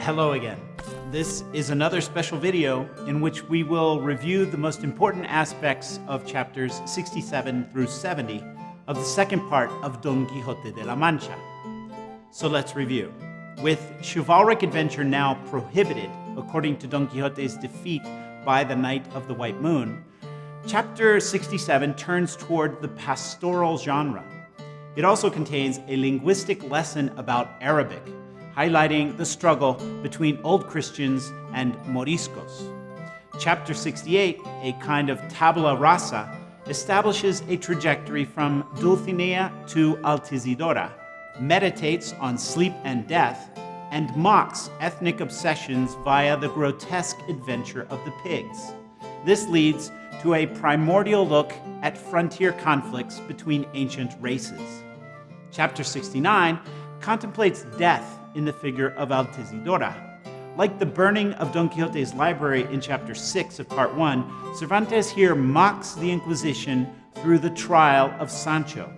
Hello again. This is another special video in which we will review the most important aspects of chapters 67 through 70 of the second part of Don Quixote de la Mancha. So let's review. With chivalric adventure now prohibited, according to Don Quixote's defeat by the Knight of the White Moon, chapter 67 turns toward the pastoral genre. It also contains a linguistic lesson about Arabic, highlighting the struggle between Old Christians and Moriscos. Chapter 68, a kind of tabula rasa, establishes a trajectory from Dulcinea to Altisidora, meditates on sleep and death, and mocks ethnic obsessions via the grotesque adventure of the pigs. This leads to a primordial look at frontier conflicts between ancient races. Chapter 69 contemplates death in the figure of Altisidora. Like the burning of Don Quixote's library in chapter 6 of part 1, Cervantes here mocks the Inquisition through the trial of Sancho.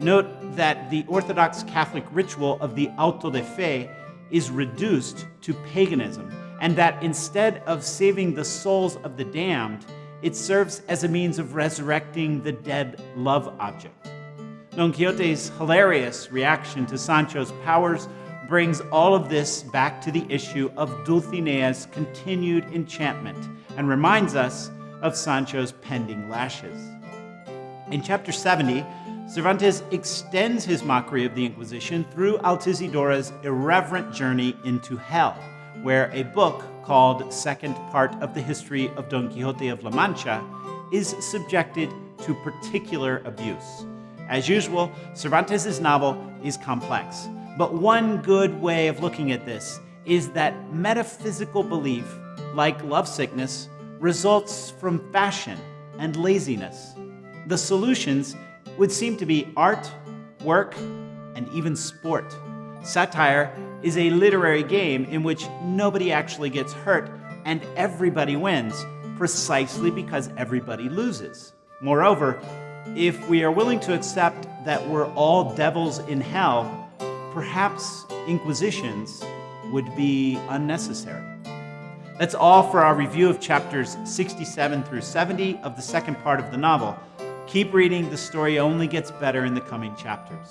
Note that the Orthodox Catholic ritual of the auto de fe is reduced to paganism, and that instead of saving the souls of the damned, it serves as a means of resurrecting the dead love object. Don Quixote's hilarious reaction to Sancho's powers brings all of this back to the issue of Dulcinea's continued enchantment and reminds us of Sancho's pending lashes. In chapter 70, Cervantes extends his mockery of the Inquisition through Altisidora's irreverent journey into hell, where a book called Second Part of the History of Don Quixote of La Mancha is subjected to particular abuse. As usual, Cervantes' novel is complex, but one good way of looking at this is that metaphysical belief, like lovesickness, results from fashion and laziness. The solutions would seem to be art, work, and even sport. Satire is a literary game in which nobody actually gets hurt and everybody wins, precisely because everybody loses. Moreover, if we are willing to accept that we're all devils in hell, perhaps inquisitions would be unnecessary. That's all for our review of chapters 67 through 70 of the second part of the novel. Keep reading, the story only gets better in the coming chapters.